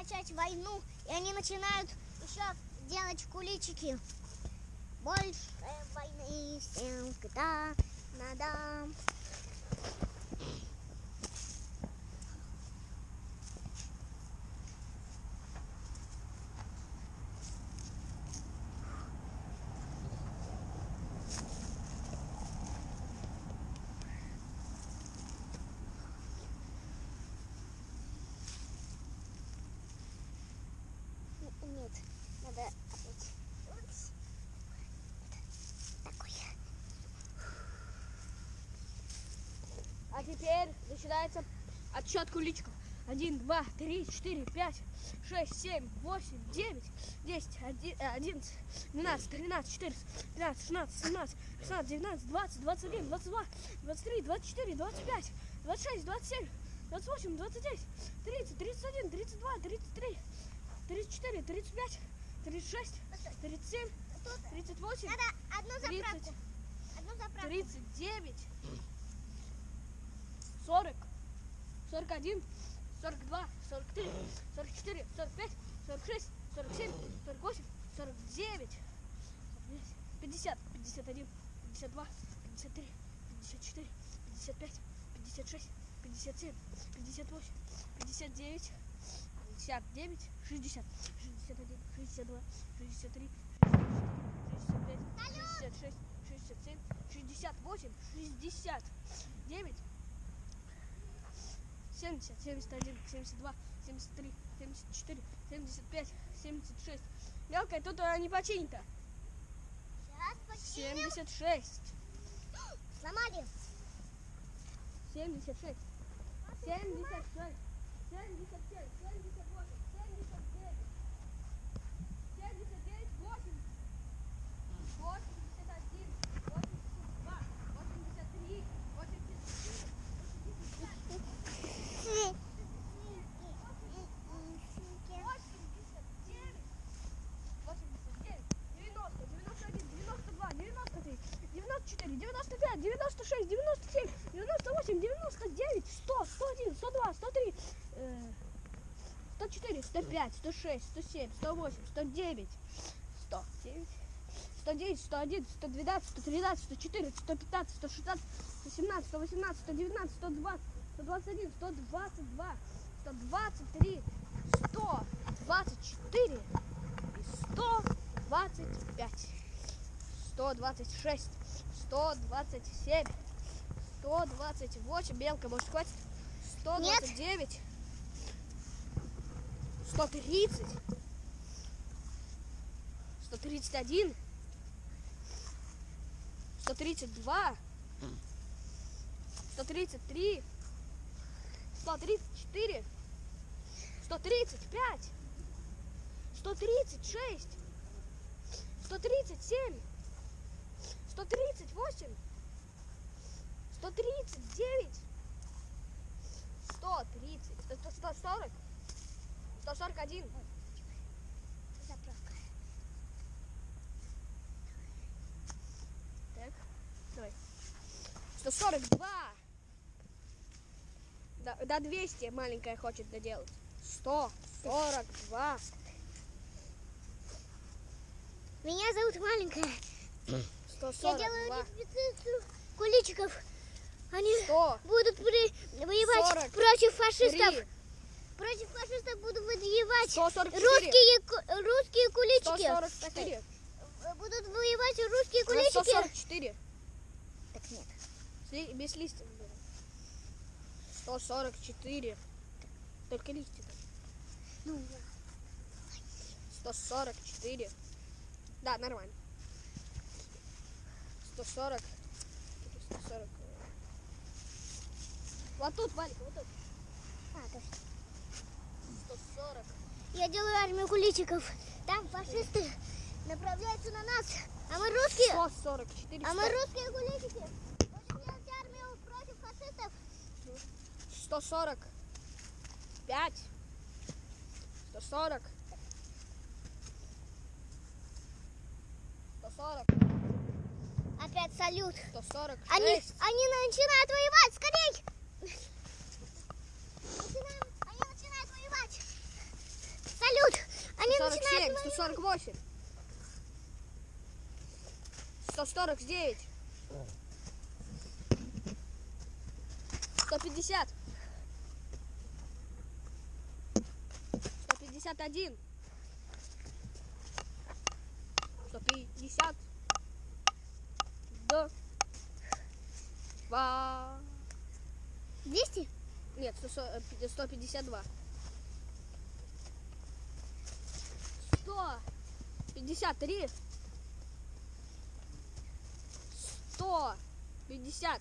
начать войну, и они начинают еще делать куличики. Больше войны всем, когда надо. Нет, надо опять. Вот. Такой. А теперь начинается отсчет куличиков. Один, два, три, четыре, пять, шесть, семь, восемь, девять, десять, оди- одиннадцать, двенадцать, тринадцать, четырнадцать, пятнадцать, шестнадцать, семнадцать, шестнадцать, девятнадцать, двадцать, двадцать один, двадцать два, двадцать три, двадцать четыре, двадцать пять, двадцать шесть, двадцать семь, двадцать восемь, двадцать девять, тридцать, тридцать один, тридцать два, тридцать три, тридцать четыре, тридцать пять, тридцать шесть, тридцать семь, Тут тридцать восемь, надо одну заправку. тридцать, Одну заправку. 39, 40, 41, 42, 43, 44, 45, 46, 47, 48, 49, 50, 51, 52, 53, 54, 55, 56, 57, 58, 59, 59, 60, 61, 62, 63, 65, 66, 67, 68, 69, 70, 71, 72, 73, 74, 75, 76. Мелкая, тут она не починит-то. Сейчас починим. 76, Сломали. 76, 76, 77, 78, 79, 94, 95, 96, 97, 98, 99, 100, 101, 102, 103, э, 104, 105, 106, 107, 108, 109, 109, 109, 111, 112, 113, 114, 115, 116, 117, 118, 119, 120, 121, 122, 123, 124 и 125, 126, 127, 128, белка, может хватит? 129, 130, 131, 132, 133, 134, 135, 136, 137, 138, 139, 130, 140, 141, Заправка. Так, давай. 142. До, до 200 маленькая хочет доделать. 142. Меня зовут маленькая. Я 142. делаю репетицию куличиков. Они 100. будут при- воевать Сорок против фашистов. 3. Против фашистов будут воевать 144. русские, русские куличики. 144. Э, Будут воевать русские куличики. 144. Так нет. Без листьев. было. 144. Только листья. Ну, 144. Да, нормально. 140. 140. Вот тут, маленькая, вот тут. а, точно. 140. Я делаю армию куличиков. Там фашисты направляются на нас. А мы русские. 144. А мы русские куличики. Будем делать армию против фашистов. 140. 5. 140. 140. Опять салют. 146. Они, они начинают воевать. Скорей! Начинаем- они начинают воевать. 148. 149. 150. 151. 150. Да. Два. 200? Нет, 100, э, 152. 153. 154.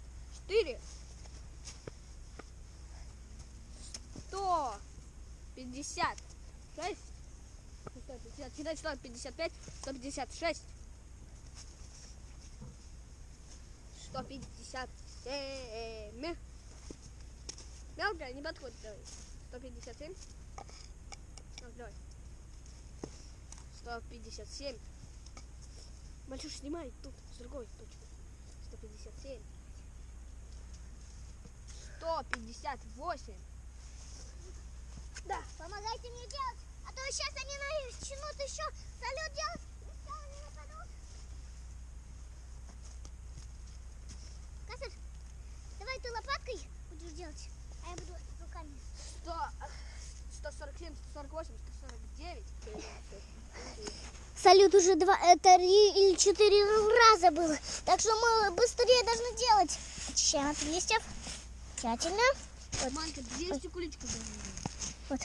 156. 150, Считай 155, 156. 157. Мелкая, не подходит, давай. 157. Ну, давай. 157. Большой снимай тут, с другой точки. 157. 158. Да. Помогайте мне делать, а то сейчас они начнут еще салют делать. и всё, они нападут. Касар, давай ты лопаткой будешь делать, а я буду руками. 100, 147, 148, 149. Салют уже два, три или четыре раза было. Так что мы быстрее должны делать. Очищаем от листьев. Тщательно. Манька, 200 куличков. Вот.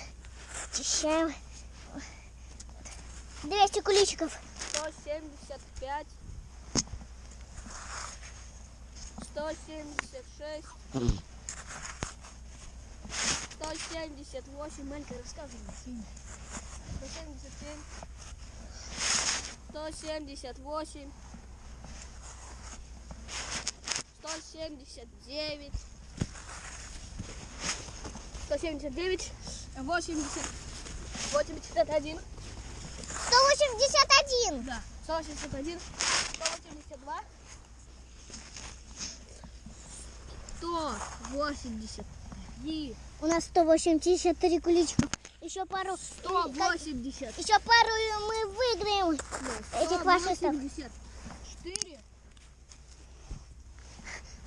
Очищаем. 200 куличиков. 175. 176. 178. Малька, рассказывай. 177. 178. 179. 179. 80. 81. 181. Да. 181, 182, 183, У нас 183 куличика. Еще пару. 180, Еще пару и мы выиграем. Этих фашистов.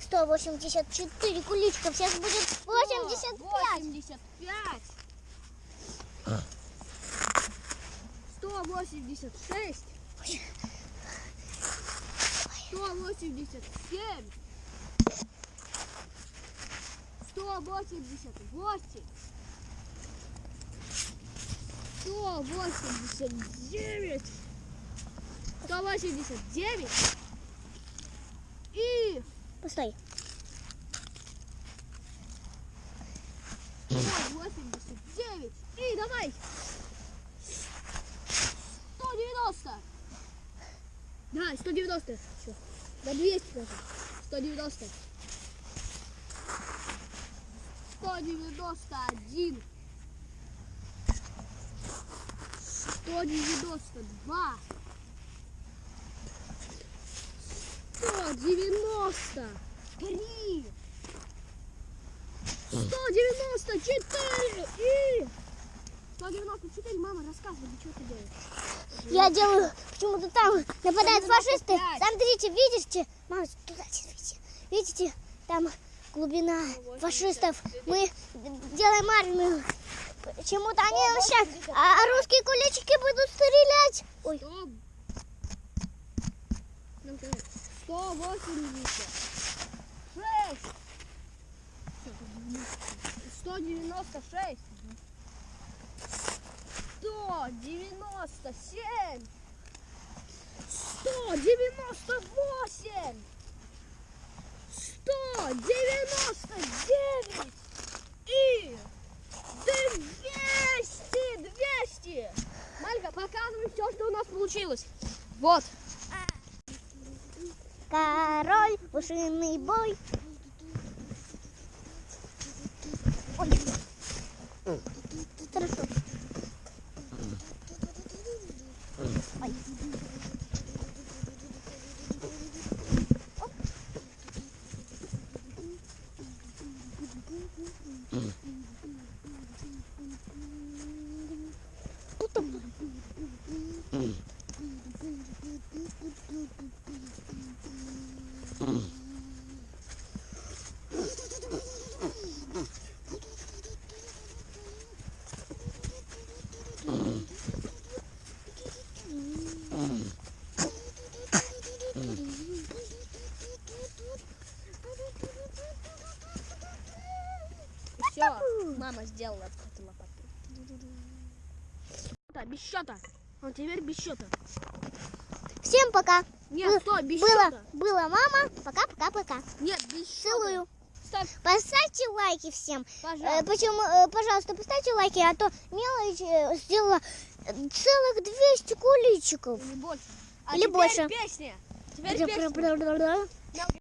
184, 184 куличка. Сейчас будет 85. 85, 186, 187, 188, 189, 189 и Постой. 189 и давай. 190 да 190 все до 200 даже 190 191 192 193 194 и 194, мама, рассказывай, что ты делаешь? Я делаю, почему-то там нападают 195. фашисты. Смотрите, видите? Мама, туда смотрите. Видите? Там глубина 189. фашистов. Мы делаем армию. Почему-то они сейчас, а русские куличики будут стрелять. Ой, 100 Нам сказали, 186 196 197 198 199 и 200 200 Малька, показывай все, что у нас получилось. Вот. король, пушиный бой. Ой. Хорошо. Ой. Оп. Тут там. Мама сделала от лопатки. Да, без счета. Вот теперь без счета. Всем пока. Нет, Бы- стой, без было, счета. было мама. Пока-пока-пока. Нет, без счета. Целую. Ставь, Поставьте лайки всем. Э, пожалуйста. почему, э, пожалуйста, поставьте лайки, а то мелочь э, сделала э, целых 200 куличиков. Или больше. А Или теперь больше. песня. Теперь песня.